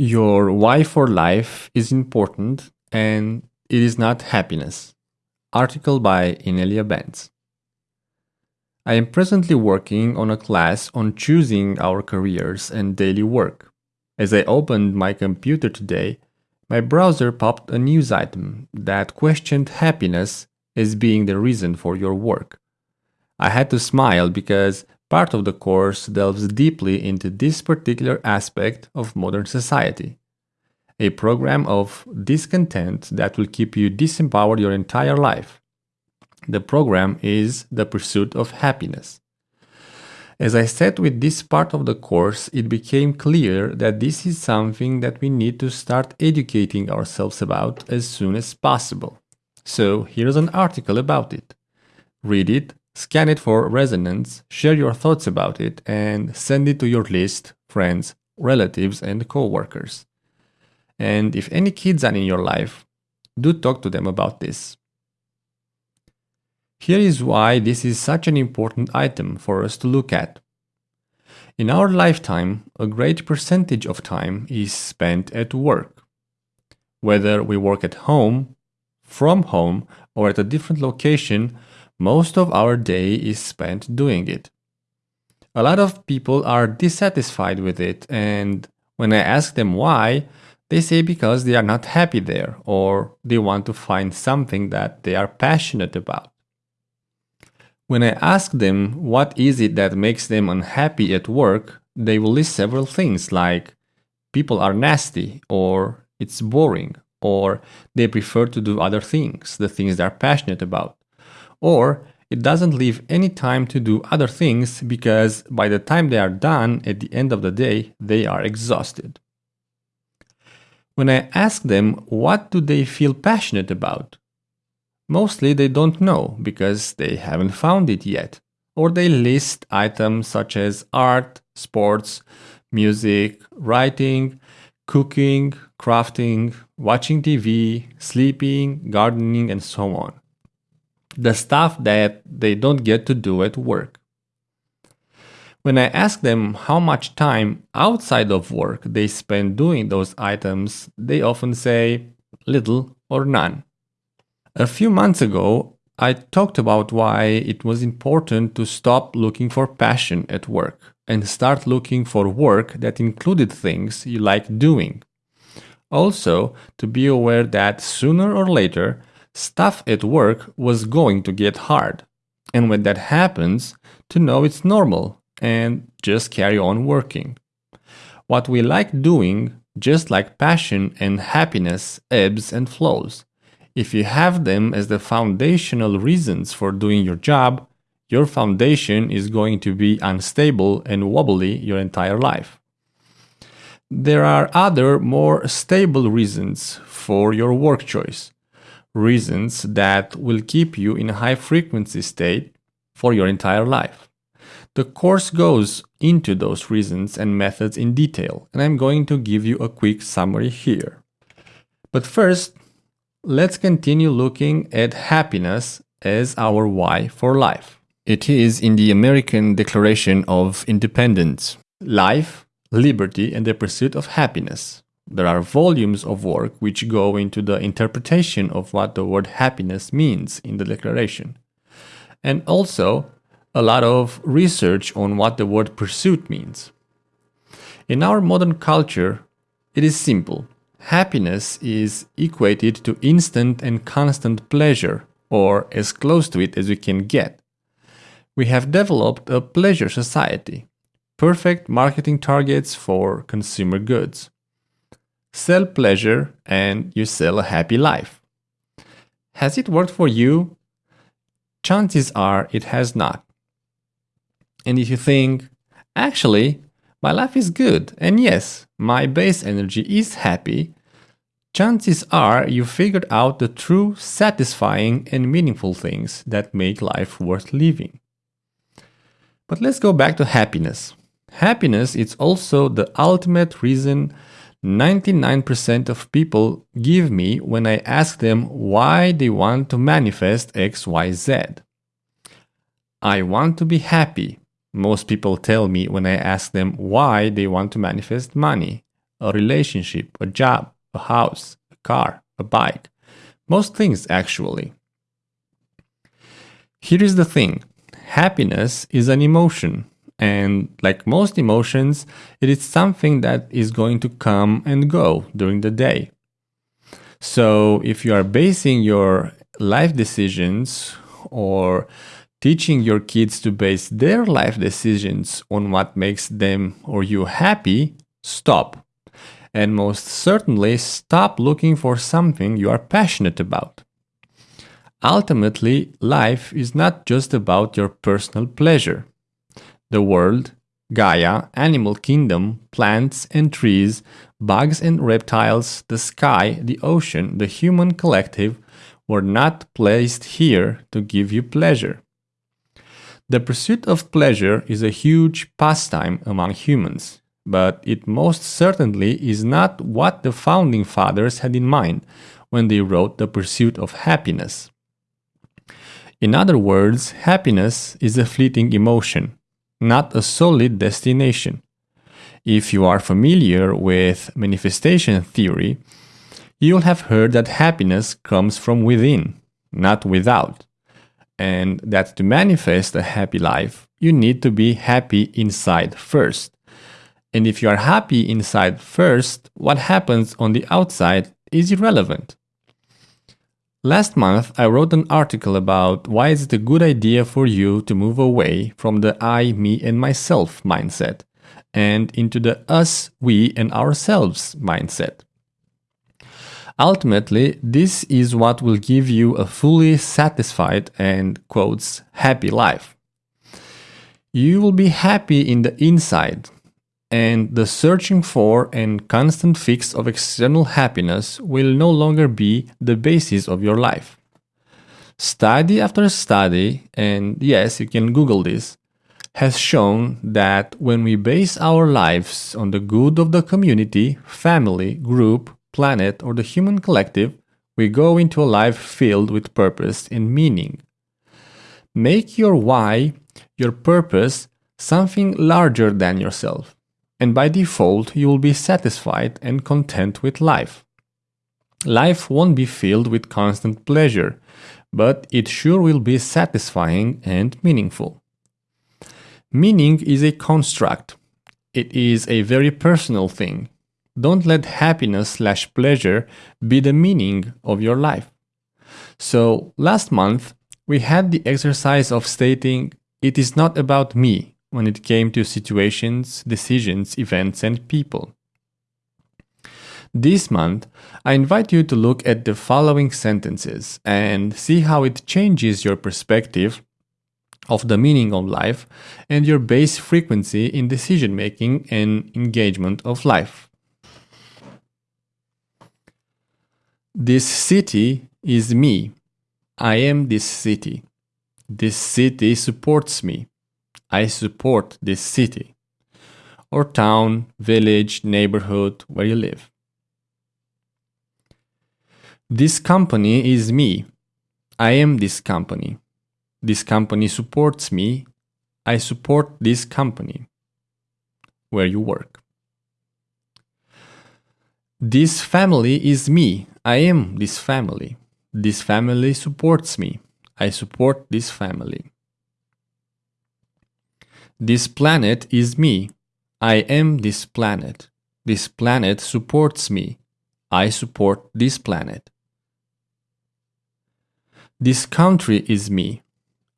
Your why for life is important and it is not happiness. Article by Inelia Benz. I am presently working on a class on choosing our careers and daily work. As I opened my computer today, my browser popped a news item that questioned happiness as being the reason for your work. I had to smile because part of the course delves deeply into this particular aspect of modern society. A program of discontent that will keep you disempowered your entire life. The program is The Pursuit of Happiness. As I said with this part of the course, it became clear that this is something that we need to start educating ourselves about as soon as possible. So here's an article about it. Read it, scan it for resonance, share your thoughts about it, and send it to your list, friends, relatives, and co-workers. And if any kids are in your life, do talk to them about this. Here is why this is such an important item for us to look at. In our lifetime, a great percentage of time is spent at work. Whether we work at home, from home, or at a different location, most of our day is spent doing it. A lot of people are dissatisfied with it, and when I ask them why, they say because they are not happy there or they want to find something that they are passionate about. When I ask them what is it that makes them unhappy at work, they will list several things like people are nasty or it's boring or they prefer to do other things, the things they're passionate about. Or it doesn't leave any time to do other things because by the time they are done at the end of the day, they are exhausted. When I ask them what do they feel passionate about, Mostly they don't know because they haven't found it yet. Or they list items such as art, sports, music, writing, cooking, crafting, watching TV, sleeping, gardening, and so on. The stuff that they don't get to do at work. When I ask them how much time outside of work they spend doing those items, they often say little or none. A few months ago, I talked about why it was important to stop looking for passion at work and start looking for work that included things you like doing. Also, to be aware that sooner or later, stuff at work was going to get hard. And when that happens, to know it's normal and just carry on working. What we like doing, just like passion and happiness, ebbs and flows. If you have them as the foundational reasons for doing your job, your foundation is going to be unstable and wobbly your entire life. There are other more stable reasons for your work choice, reasons that will keep you in a high frequency state for your entire life. The course goes into those reasons and methods in detail, and I'm going to give you a quick summary here. But first, Let's continue looking at happiness as our why for life. It is in the American Declaration of Independence life, liberty, and the pursuit of happiness. There are volumes of work which go into the interpretation of what the word happiness means in the Declaration. And also a lot of research on what the word pursuit means. In our modern culture, it is simple Happiness is equated to instant and constant pleasure, or as close to it as we can get. We have developed a pleasure society, perfect marketing targets for consumer goods. Sell pleasure and you sell a happy life. Has it worked for you? Chances are it has not. And if you think, actually, my life is good, and yes, my base energy is happy, chances are you figured out the true satisfying and meaningful things that make life worth living. But let's go back to happiness. Happiness is also the ultimate reason 99% of people give me when I ask them why they want to manifest XYZ. I want to be happy, most people tell me when I ask them why they want to manifest money. a relationship, a job, a house, a car, a bike. Most things, actually. Here is the thing happiness is an emotion, and like most emotions, it is something that is going to come and go during the day. So if you are basing your life decisions or teaching your kids to base their life decisions on what makes them or you happy, stop. And most certainly, stop looking for something you are passionate about. Ultimately, life is not just about your personal pleasure. The world, Gaia, animal kingdom, plants and trees, bugs and reptiles, the sky, the ocean, the human collective were not placed here to give you pleasure. The pursuit of pleasure is a huge pastime among humans, but it most certainly is not what the founding fathers had in mind when they wrote The Pursuit of Happiness. In other words, happiness is a fleeting emotion, not a solid destination. If you are familiar with manifestation theory, you'll have heard that happiness comes from within, not without and that to manifest a happy life, you need to be happy inside first. And if you are happy inside first, what happens on the outside is irrelevant. Last month, I wrote an article about why is it a good idea for you to move away from the I, me, and myself mindset and into the us, we, and ourselves mindset. Ultimately, this is what will give you a fully satisfied and quotes happy life. You will be happy in the inside, and the searching for and constant fix of external happiness will no longer be the basis of your life. Study after study, and yes, you can Google this, has shown that when we base our lives on the good of the community, family, group, planet, or the human collective, we go into a life filled with purpose and meaning. Make your why, your purpose, something larger than yourself, and by default, you will be satisfied and content with life. Life won't be filled with constant pleasure, but it sure will be satisfying and meaningful. Meaning is a construct. It is a very personal thing. Don't let happiness slash pleasure be the meaning of your life. So last month, we had the exercise of stating it is not about me when it came to situations, decisions, events, and people. This month, I invite you to look at the following sentences and see how it changes your perspective of the meaning of life and your base frequency in decision making and engagement of life. This city is me. I am this city. This city supports me. I support this city. Or town, village, neighborhood where you live. This company is me. I am this company. This company supports me. I support this company where you work. This family is me. I am this family. This family supports me. I support this family. This planet is me. I am this planet. This planet supports me. I support this planet. This country is me.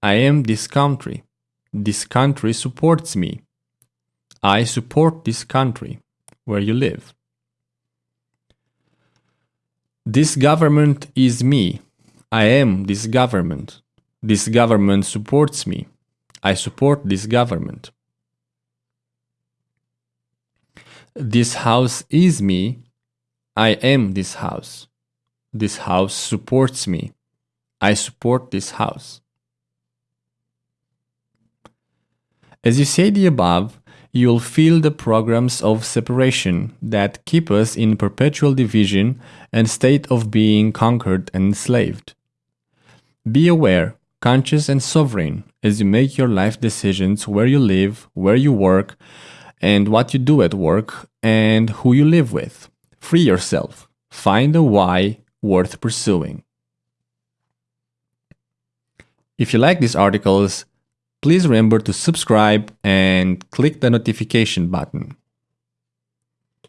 I am this country. This country supports me. I support this country where you live. This government is me. I am this government. This government supports me. I support this government. This house is me. I am this house. This house supports me. I support this house. As you say the above, you'll feel the programs of separation that keep us in perpetual division and state of being conquered and enslaved. Be aware, conscious, and sovereign as you make your life decisions where you live, where you work, and what you do at work and who you live with. Free yourself. Find a why worth pursuing. If you like these articles, please remember to subscribe and click the notification button.